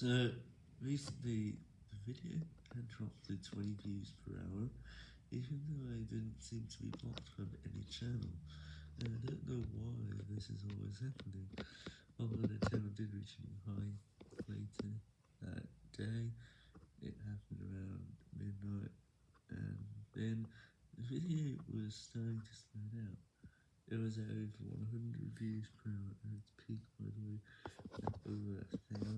So, recently, the video had dropped to 20 views per hour, even though I didn't seem to be blocked from any channel, and I don't know why this is always happening, although the channel did reach a high later that day, it happened around midnight, and then the video was starting to slow down. It was at over 100 views per hour at its peak. by the way, over 1,000.